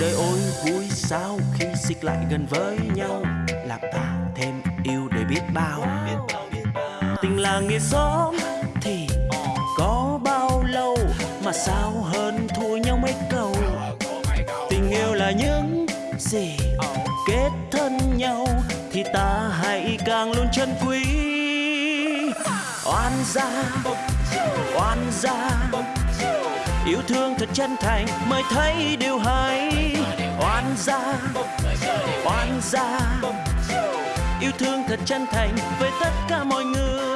đời ôi, vui sao khi xích lại gần với nhau? Làm ta thêm yêu để biết bao. Tình là nghĩa xóm thì có bao lâu? Mà sao hơn thua nhau mấy câu? Tình yêu là những gì kết thân nhau thì ta hãy càng luôn chân quý. Oan gia oan gia yêu thương thật chân thành, mới thấy điều hay. Oan gia oan gia. Yêu thương thật chân thành với tất cả mọi người.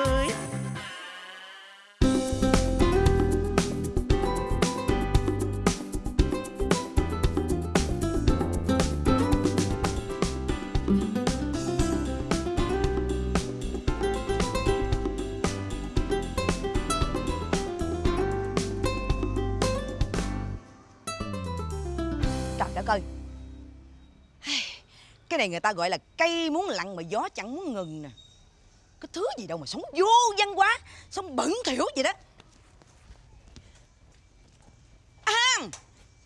Ơi Cái này người ta gọi là cây muốn lặng mà gió chẳng muốn ngừng nè Cái thứ gì đâu mà sống vô văn hóa Sống bẩn thỉu vậy đó À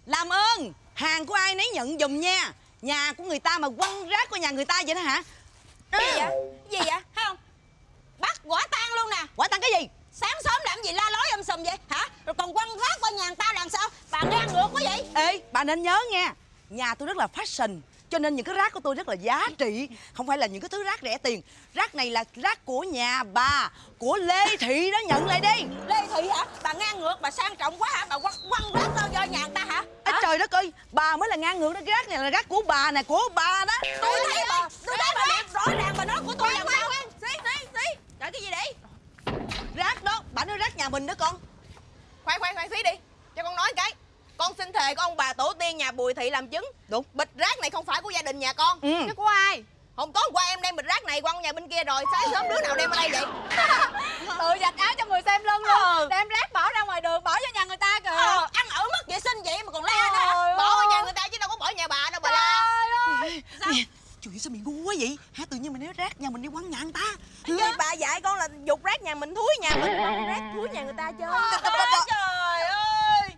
Làm ơn Hàng của ai nấy nhận giùm nha Nhà của người ta mà quăng rác của nhà người ta vậy đó hả Gì vậy? Gì vậy? Thấy không? Bắt quả tang luôn nè Quả tăng cái gì Sáng sớm làm gì la lối um sùm vậy hả? Rồi còn quăng rác qua nhà người ta làm sao? Bà ngang ngược quá vậy? Ê bà nên nhớ nha Nhà tôi rất là fashion cho nên những cái rác của tôi rất là giá trị. Không phải là những cái thứ rác rẻ tiền. Rác này là rác của nhà bà Của Lê Thị đó nhận lại đi. Lê Thị hả? Bà ngang ngược, bà sang trọng quá hả? Bà quăng, quăng rác ra do nhà người ta hả? Ê, trời đất ơi Bà mới là ngang ngược đó. Cái rác này là rác của bà nè Của bà đó. Tôi thấy bà, tôi thấy bà đẹp rõ ràng bà nói của tôi làm sao? Xí xí xí. Trời cái gì đấy Rác đó Bà nói rác nhà mình đó con. Khoan khoan khoan xí đi cho con nói cái thề có ông bà tổ tiên nhà bùi thị làm chứng. Đúng. Bịch rác này không phải của gia đình nhà con. Ừ. chứ của ai? Hôm tối hôm qua em đem bịch rác này quăng nhà bên kia rồi sáng sớm đứa nào đem ở đây vậy? Tự giặt áo cho người xem lưng luôn. Đem rác bỏ ra ngoài đường, bỏ cho nhà người ta kìa. Ờ, ăn ở mất vệ sinh vậy mà còn la nữa hả? Trời bỏ ở ơi. nhà người ta chứ đâu có bỏ nhà bà đâu bà la. Nè Trời ơi sao mày ngu quá vậy? Hả tự nhiên mày nói rác nhà mình đi quăng nhà người ta? Vậy bà dạy con là dục rác nhà mình thúi nhà mình rác thúi nhà người ta chơi Trời ơi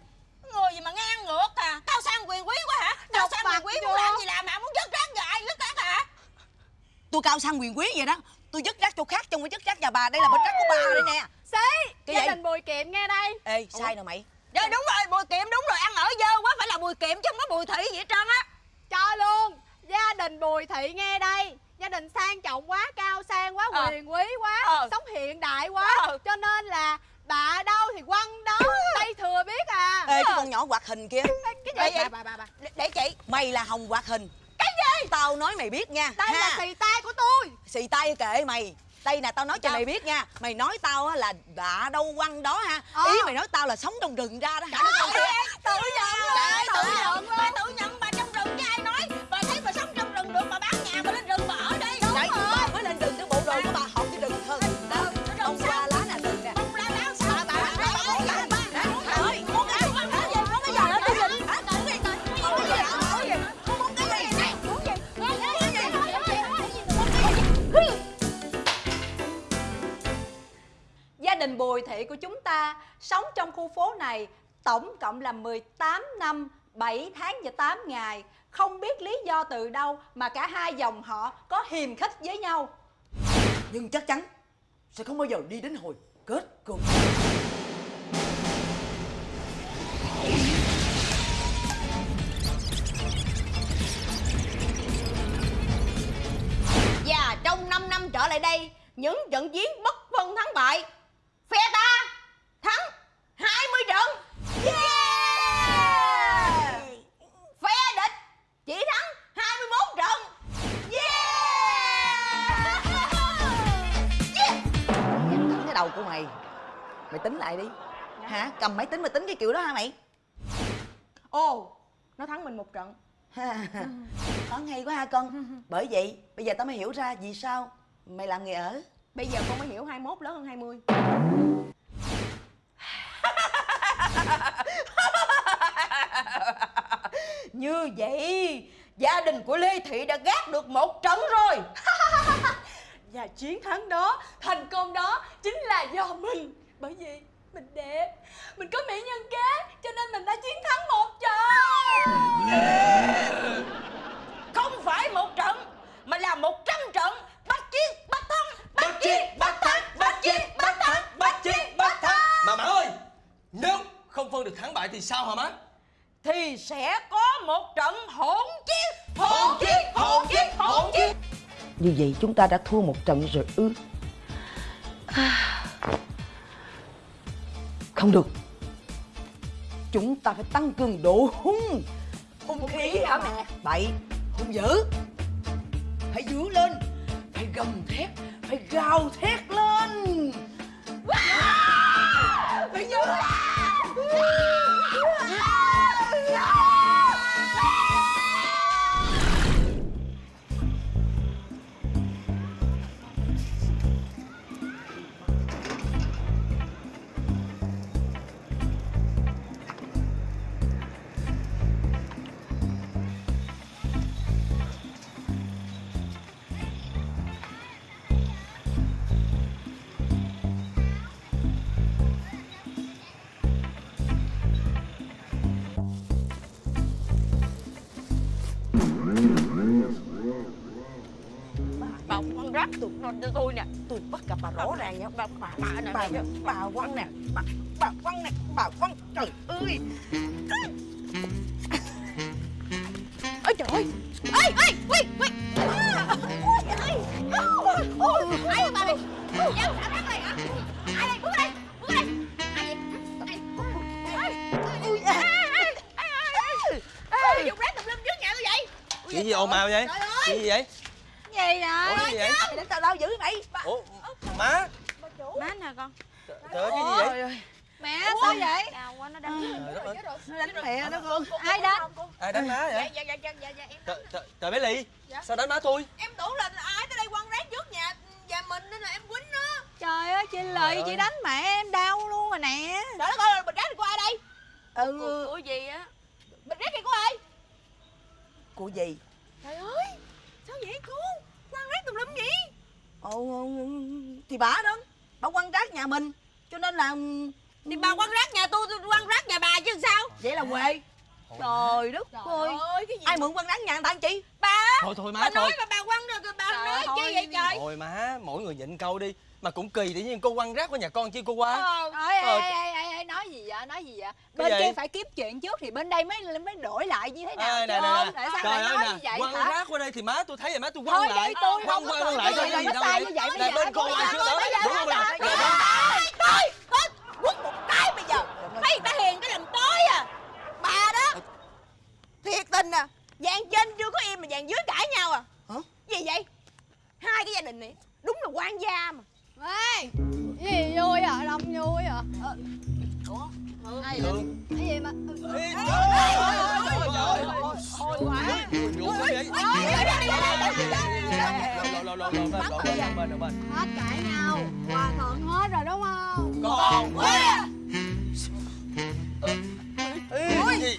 Người gì mà ngang ngược à Cao sang quyền quý quá hả Cao sang quyền quý muốn làm gì làm mà muốn dứt rác rồi ai dứt rác hả Tôi cao sang quyền quý vậy đó Tôi dứt rác chỗ khác trong cái dứt rác nhà bà Đây là bịch rác của bà đây nè Xí, Cái gia gì? đình Bùi Kiệm nghe đây Ê sai nè mày Dạ đúng rồi bùi kiệm đúng rồi ăn ở dơ quá phải là bùi kiệm chứ không có bùi thị gì hết trơn á Cho luôn Gia đình Bùi Thị nghe đây Gia đình sang trọng quá, cao sang quá, Ờ. quyền quý quá Ờ. Sống hiện đại quá Ờ. Cho nên là bà đâu thì quăng đó Đây thừa biết à Ê cái con nhỏ hoạt hình kia Cái gì? gì? Bà, bà, bà, bà. để, để chị Mày là Hồng hoạt hình Gì? Tao nói mày biết nha. Đây ha. là xì tay của tôi. Xì tay kệ mày. Đây nè tao nói cho mày biết nha. Mày nói tao á là bà đâu quăng đó ha. Ờ. Ý mày nói tao là sống trong rừng ra đó hả? Tự nhận luôn Tự nhận luôn tự nhận sống trong khu phố này tổng cộng là 18 năm, 7 tháng và 8 ngày. Không biết lý do từ đâu mà cả hai dòng họ có hiềm khích với nhau. Nhưng chắc chắn sẽ không bao giờ đi đến hồi kết cục Và trong 5 năm trở lại đây Những trận chiến bất phân thắng bại Phe ta đầu của mày. Mày tính lại đi. Hả? Cầm máy tính mà tính cái kiểu đó hả mày? Ồ Nó thắng mình một trận. Toán hay quá ha con. Bởi vậy bây giờ tao mới hiểu ra vì sao Mày làm nghề ở. Bây giờ con mới hiểu 21 lớn hơn 20 Như vậy Gia đình của Lê Thị đã gác được một trận rồi Và chiến thắng đó, thành công đó chính là do mình. Bởi vì mình đẹp, mình có mỹ nhân kế Cho nên mình đã chiến thắng một trận. Không phải một trận, mà là một trăm trận. Bắt chiến, bắt thắng, bắt, chiến, bắt thắng, bắt chiến, bắt thắng, bắt chiến, bắt thắng. Mà Mã ơi, nếu không phân được thắng bại thì sao hả má? Thì sẽ có một trận hỗn Như vậy chúng ta đã thua một trận rồi ư? Không được. Chúng ta phải tăng cường độ hung. Hung khí hả mẹ? Bậy Hung dữ. Phải dữ lên Phải gầm thét Phải gào thét lên. Phải dữ Bà tụi nó cho tôi nè. Tôi bắt gặp bà rõ ràng nha Bà, bà, bà, nè, bà, bà Quăng nè. Bà, bà Quăng nè. Bà Quăng Trời ơi. Ôi trời ơi. Ê, ê, ui, ui Ôi, ơi Ôi, ai bà? Này Giang xả rác này hả Ai đây, bước đây, bước đây. Ai vậy? Ai, ui, ê, ê, ê, ê, ê, ê, dùng rác tùm lum trước nhà tôi vậy. Chuyện gì ồn ào vậy? Trời ơi. chuyện gì vậy Gì vậy? Ủa gì vậy? Để tao đâu dữ mày. Ủa má. Má nè con. Trời ơi cái gì vậy? Mẹ sao vậy? Đau quá nó đau Trời đất ơi, Nó đánh mẹ đó con. Ai đánh? ai đánh má Dạ vậy? Dạ dạ dạ dạ dạ em trời trời trời bé ly sao đánh má tôi? Em tưởng là ai tới đây quăng rác trước nhà nhà mình nên là em quýnh nó. Trời ơi chị ơi. chị đánh mẹ em đau luôn rồi nè. Trời đất ơi bịch rác này của ai đây? Ừ. Của, của gì á? Bịch rác này của ai? Của gì? Trời ơi sao vậy cô? Tùm lum gì? Ồ, thì bà đó bà quăng rác nhà mình cho nên là Thì bà quăng rác nhà tôi, tôi quăng rác nhà bà chứ sao? vậy là quê trời đất ơi ơi cái gì? ai mượn quăng rác nhà người ta anh chị Bà thôi thôi má bà thôi nói mà bà quăng rồi bà Trời nói chi vậy trời? thôi má mỗi người nhịn câu đi mà cũng kỳ tự nhiên cô quăng rác qua nhà con chi cô qua. Ờ, Ôi, ê, Ờ. ê, ê, ê, ê, nói gì vậy, nói gì vậy? Bên gì? kia phải kiếm chuyện trước thì bên đây mới mới đổi lại như thế nào Ê, chứ nè nè nè. Tại sao trời lại ơi như nè vậy quăng hả? rác qua đây thì má tôi thấy vậy má tôi quăng Thôi lại. tôi quăng qua quăng cần lại cái có gì đâu vậy vậy Nè, bên cô đó bây giờ, đúng không nè? Thôi, quất một cái bây giờ. Người ta hiền cái làm tối à. Bà đó Thiệt tình à. Dàn trên chưa có im mà dàn dưới cãi nhau à. Hả? Gì vậy? Hai cái gia đình này Đúng là quan gia mà vui à Ai vậy? Cái gì mà trời ơi, trời quá hết cãi nhau Hòa thuận hết rồi đúng không? Còn quá Ê, gì?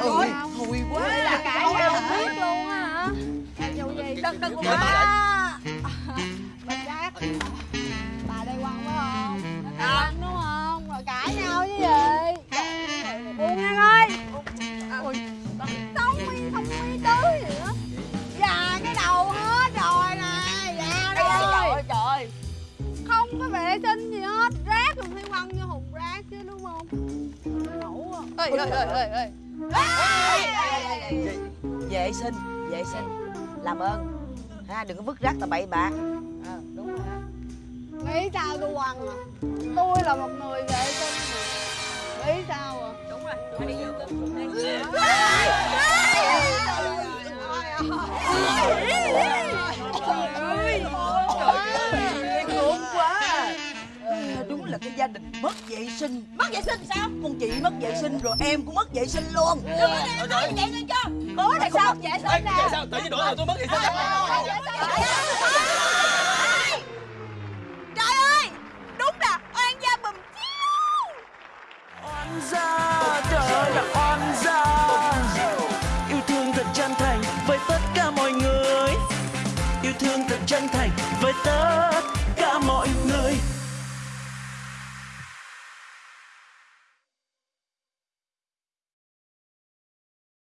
ơi hùi quá cãi nhau biết luôn á hả? Dù gì? Đừng đừng Kệ à ê ê ê ê. Vệ sinh vệ sinh. Làm ơn. Ha đừng có vứt rác tà bậy bạ Ờ, đúng rồi nghĩ sao tôi quăng à? Tôi là một người vệ sinh mà. Nghĩ sao à? Đúng rồi đi vô Thấy là cái gia đình mất vệ sinh. Mất vệ sinh sao? Con chị mất vệ sinh rồi em cũng mất vệ sinh luôn. Đừng có em mất vậy sinh cho cố là sao? vệ sinh. Nè. sao? Tự nhiên đổi rồi tôi mất vệ sinh. Trời ơi đúng là oan gia bùm chiêu oan gia